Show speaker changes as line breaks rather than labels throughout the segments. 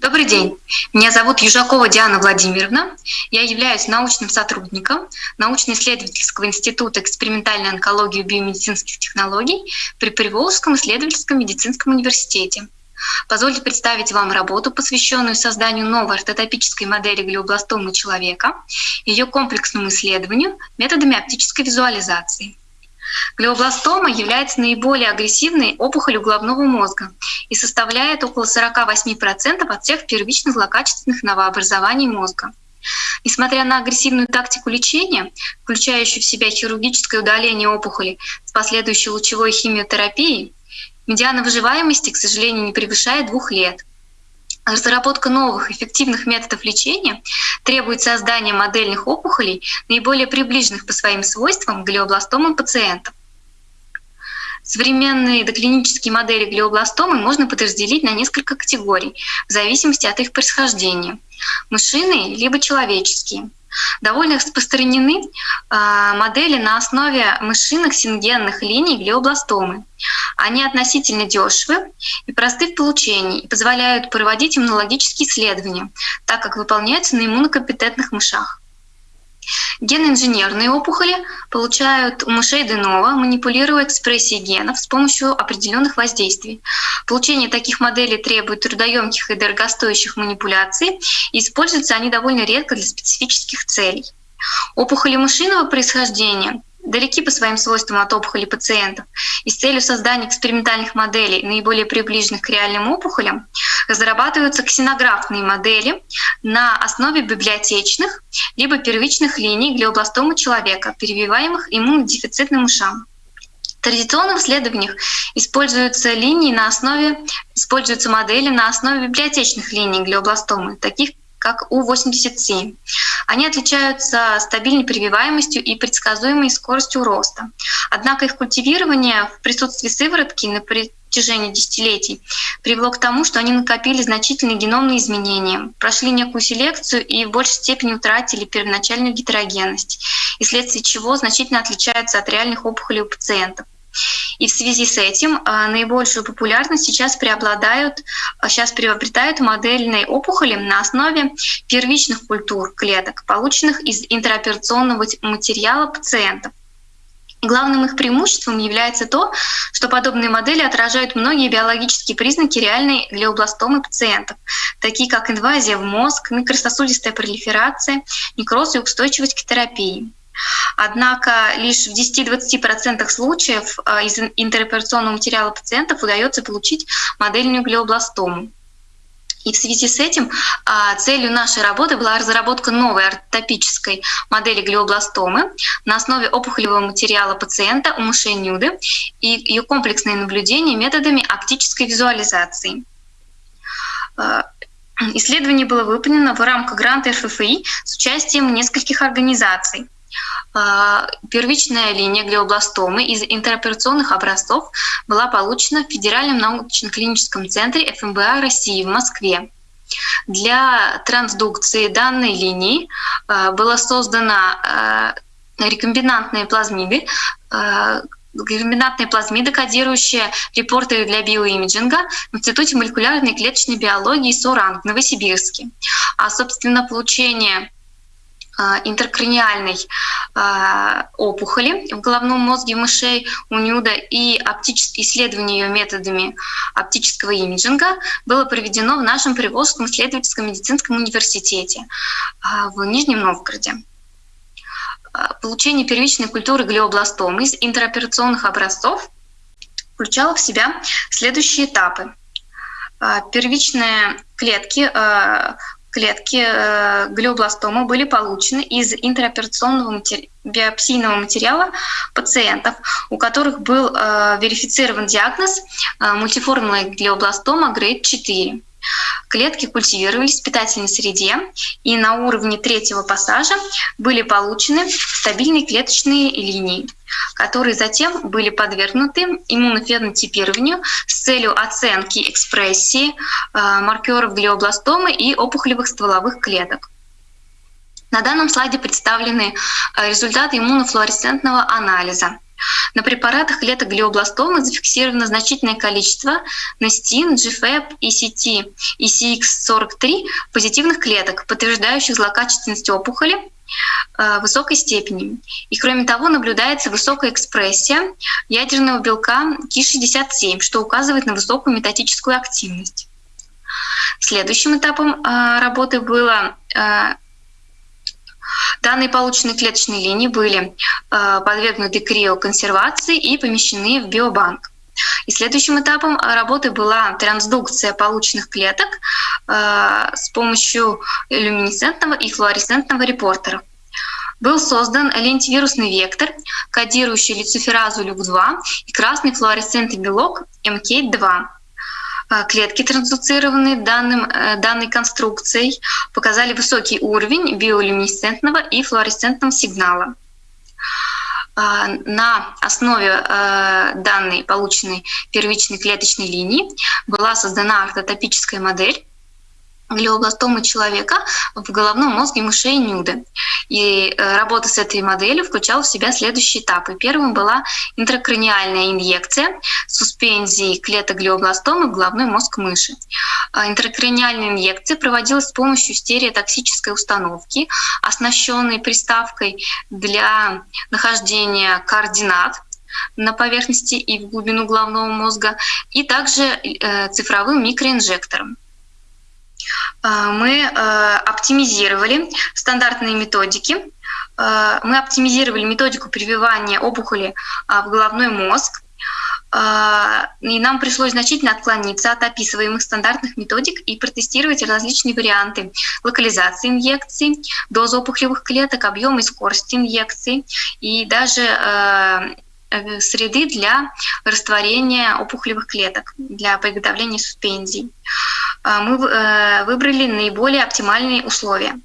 Добрый день. Меня зовут Южакова Диана Владимировна. Я являюсь научным сотрудником научно-исследовательского института экспериментальной онкологии и биомедицинских технологий при Приволжском исследовательском медицинском университете. Позвольте представить вам работу, посвященную созданию новой ортотопической модели глиобластомы человека, ее комплексному исследованию методами оптической визуализации. Глиобластома является наиболее агрессивной опухолью головного мозга и составляет около 48% от всех первичных злокачественных новообразований мозга. Несмотря на агрессивную тактику лечения, включающую в себя хирургическое удаление опухоли с последующей лучевой химиотерапией, медиана выживаемости, к сожалению, не превышает двух лет. Разработка новых эффективных методов лечения требует создания модельных опухолей, наиболее приближенных по своим свойствам к глиобластомам пациентов. Современные доклинические модели глиобластомы можно подразделить на несколько категорий в зависимости от их происхождения — мышиные либо человеческие. Довольно распространены э, модели на основе мышиных сингенных линий глиобластомы. Они относительно дешевы и просты в получении и позволяют проводить иммунологические исследования, так как выполняются на иммунокомпетентных мышах. Геноинженерные опухоли получают у мышей Денова, манипулируя экспрессией генов с помощью определенных воздействий. Получение таких моделей требует трудоемких и дорогостоящих манипуляций, и используются они довольно редко для специфических целей. Опухоли мышиного происхождения далеки по своим свойствам от опухолей пациентов, и с целью создания экспериментальных моделей, наиболее приближенных к реальным опухолям, разрабатываются ксенографные модели на основе библиотечных либо первичных линий глиобластома человека, перевиваемых иммунодефицитным мышам. В традиционных исследованиях используются линии на основе, используются модели на основе библиотечных линий глиобластомы, таких как У-87. Они отличаются стабильной прививаемостью и предсказуемой скоростью роста. Однако их культивирование в присутствии сыворотки на протяжении десятилетий привело к тому, что они накопили значительные геномные изменения, прошли некую селекцию и в большей степени утратили первоначальную гетерогенность, и вследствие чего значительно отличаются от реальных опухолей у пациентов. И в связи с этим а, наибольшую популярность сейчас преобладают, сейчас а, приобретают модельные опухоли на основе первичных культур клеток, полученных из интероперационного материала пациентов. Главным их преимуществом является то, что подобные модели отражают многие биологические признаки реальной глиобластомы пациентов, такие как инвазия в мозг, микрососудистая пролиферация, некроз и устойчивость к терапии. Однако лишь в 10-20% случаев а, из интероперационного материала пациентов удается получить модельную глиобластому. И в связи с этим а, целью нашей работы была разработка новой ортопической модели глиобластомы на основе опухолевого материала пациента у мышей нюды и ее комплексное наблюдение методами оптической визуализации. А, исследование было выполнено в рамках гранта РФФИ с участием нескольких организаций. А, первичная линия глиобластомы из интероперационных образцов была получена в Федеральном научно-клиническом центре ФМБА России в Москве. Для трансдукции данной линии а, была создана а, рекомбинантные плазмиды, рекомбинантные плазмиды, кодирующие репортеры для биоимиджинга в Институте молекулярной клеточной биологии СОРАН в Новосибирске. А, собственно, получение интеркраниальной а, опухоли в головном мозге мышей у Нюда и исследование ее методами оптического имиджинга было проведено в нашем Приволжском исследовательском медицинском университете а, в Нижнем Новгороде. Получение первичной культуры глиобластомы из интероперационных образцов включало в себя следующие этапы. Первичные клетки клетки э, глиобластома были получены из интероперационного биопсийного материала пациентов, у которых был э, верифицирован диагноз э, мультиформная глиобластома грейд 4. Клетки культивировались в питательной среде, и на уровне третьего пассажа были получены стабильные клеточные линии, которые затем были подвергнуты иммунофенотипированию с целью оценки экспрессии э, маркеров глиобластомы и опухолевых стволовых клеток. На данном слайде представлены э, результаты иммунофлуоресцентного анализа. На препаратах клеток глиобластомы зафиксировано значительное количество нестин, GFAP, ECT и CX43 позитивных клеток, подтверждающих злокачественность опухоли э, высокой степени. И кроме того, наблюдается высокая экспрессия ядерного белка Ки-67, что указывает на высокую метатическую активность. Следующим этапом э, работы было э, Данные полученные клеточные линии были э, подвергнуты криоконсервации и помещены в биобанк. И следующим этапом работы была трансдукция полученных клеток э, с помощью люминесцентного и флуоресцентного репортера. Был создан лентивирусный вектор, кодирующий люциферазу люк-2 и красный флуоресцентный белок МК-2. А, клетки, трансдуцированные данным, э, данной конструкцией, показали высокий уровень биолюминесцентного и флуоресцентного сигнала. А, на основе э, данной полученной первичной клеточной линии была создана ортотопическая модель глиобластомы человека в головном мозге мышей Нюды. И э, работа с этой моделью включала в себя следующие этапы. Первым была интракраниальная инъекция суспензии клеток глиобластомы в головной мозг мыши. А интракраниальная инъекция проводилась с помощью стереотоксической установки, оснащенной приставкой для нахождения координат на поверхности и в глубину головного мозга, и также э, цифровым микроинжектором. А, мы э, оптимизировали стандартные методики. Э, мы оптимизировали методику прививания опухоли а, в головной мозг. А, и нам пришлось значительно отклониться от описываемых стандартных методик и протестировать различные варианты локализации инъекций, дозы опухолевых клеток, объема и скорости инъекций и даже э, среды для растворения опухолевых клеток, для приготовления суспензий. А, мы э, выбрали наиболее оптимальные условия.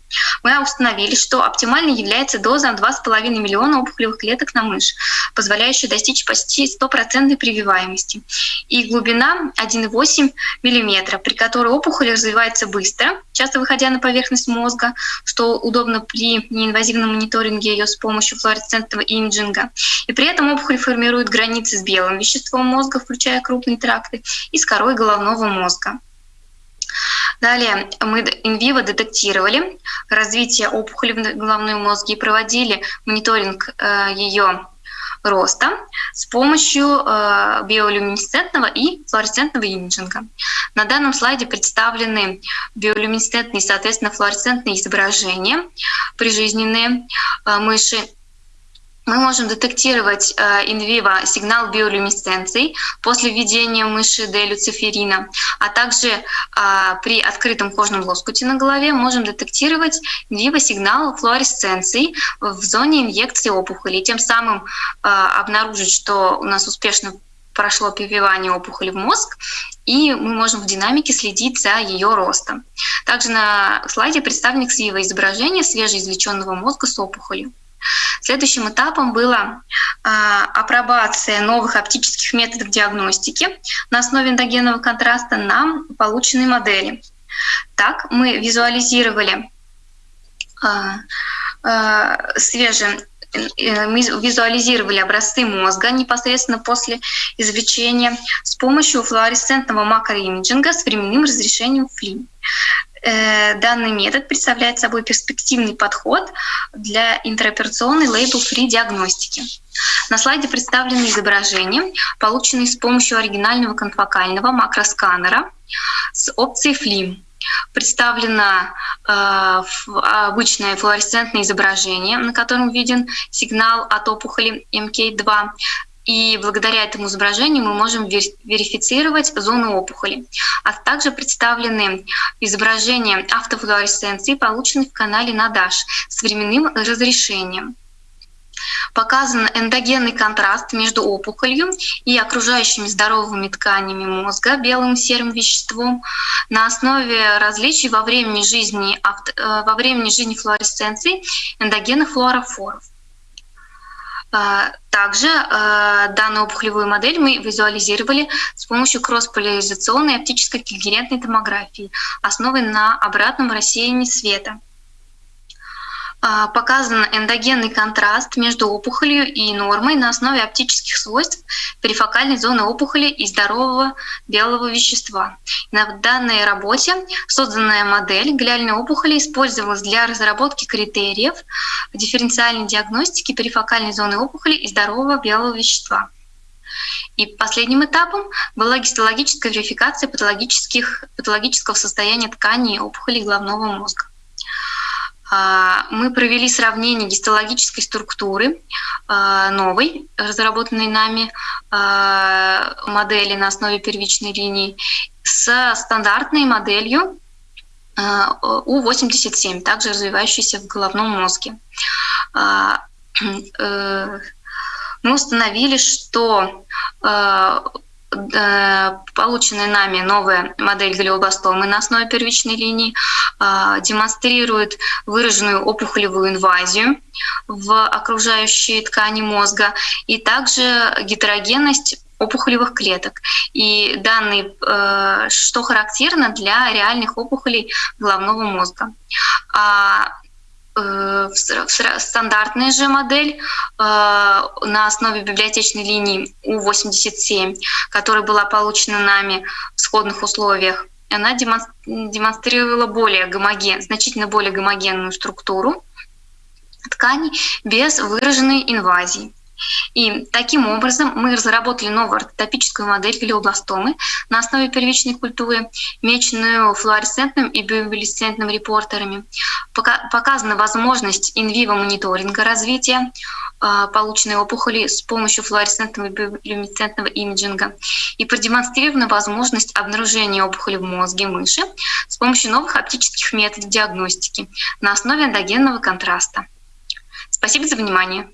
Мы установили, что оптимальной является доза 2,5 миллиона опухолевых клеток на мышь, позволяющая достичь почти стопроцентной прививаемости, и глубина 1,8 мм, при которой опухоль развивается быстро, часто выходя на поверхность мозга, что удобно при неинвазивном мониторинге ее с помощью флуоресцентного имиджинга. И при этом опухоль формирует границы с белым веществом мозга, включая крупные тракты, и с корой головного мозга. Далее мы инвиво детектировали развитие опухоли в головном мозге и проводили мониторинг э, ее роста с помощью э, биолюминесцентного и флуоресцентного имиджинга. На данном слайде представлены биолюминесцентные соответственно, флуоресцентные изображения прижизненные э, мыши мы можем детектировать инвиво сигнал биолюминесценции после введения мыши делюциферина, а также а, при открытом кожном лоскуте на голове можем детектировать инвиво сигнал флуоресценции в зоне инъекции опухоли, тем самым а, обнаружить, что у нас успешно прошло прививание опухоли в мозг, и мы можем в динамике следить за ее ростом. Также на слайде представлено изображение свежеизвлеченного мозга с опухолью. Следующим этапом была апробация новых оптических методов диагностики на основе эндогенного контраста на полученной модели. Так мы визуализировали а, а, свежие э, мы визуализировали образцы мозга непосредственно после извлечения с помощью флуоресцентного макроимиджинга с временным разрешением ФЛИ. Э, данный метод представляет собой перспективный подход для интероперационной лейбл-фри диагностики. На слайде представлены изображения, полученные с помощью оригинального конфокального макросканера с опцией FLIM. Представлено э, обычное флуоресцентное изображение, на котором виден сигнал от опухоли МК2 и благодаря этому изображению мы можем верифицировать зону опухоли. А также представлены изображения автофлуоресценции, полученные в канале NADASH с временным разрешением. Показан эндогенный контраст между опухолью и окружающими здоровыми тканями мозга белым серым веществом на основе различий во времени жизни, э, во времени жизни флуоресценции эндогенных флуорофоров. А, также а, данную опухолевую модель мы визуализировали с помощью кроссполяризационной оптической когерентной томографии, основанной на обратном рассеянии света. А, показан эндогенный контраст между опухолью и нормой на основе оптических свойств перифокальной зоны опухоли и здорового белого вещества. На данной работе созданная модель глиальной опухоли использовалась для разработки критериев дифференциальной диагностики перифокальной зоны опухоли и здорового белого вещества. И последним этапом была гистологическая верификация патологических, патологического состояния тканей опухолей головного мозга. А, мы провели сравнение гистологической структуры а, новой, разработанной нами а, модели на основе первичной линии, с стандартной моделью У87, также развивающейся в головном мозге. Э, мы установили, что полученная нами новая модель глиобластомы на основе первичной линии э, демонстрирует выраженную опухолевую инвазию в окружающие ткани мозга и также гетерогенность опухолевых клеток. И данные, э, что характерно для реальных опухолей головного мозга. А Э, стандартная же модель э, на основе библиотечной линии У87, которая была получена нами в сходных условиях, она демонстрировала более гомоген, значительно более гомогенную структуру тканей без выраженной инвазии. И таким образом мы разработали новую ортопическую модель глиобластомы на основе первичной культуры, меченную флуоресцентным и биолюминесцентным репортерами. Показана возможность инвиво мониторинга развития а, полученной опухоли с помощью флуоресцентного и биолюминесцентного имиджинга и продемонстрирована возможность обнаружения опухоли в мозге мыши с помощью новых оптических методов диагностики на основе эндогенного контраста. Спасибо за внимание.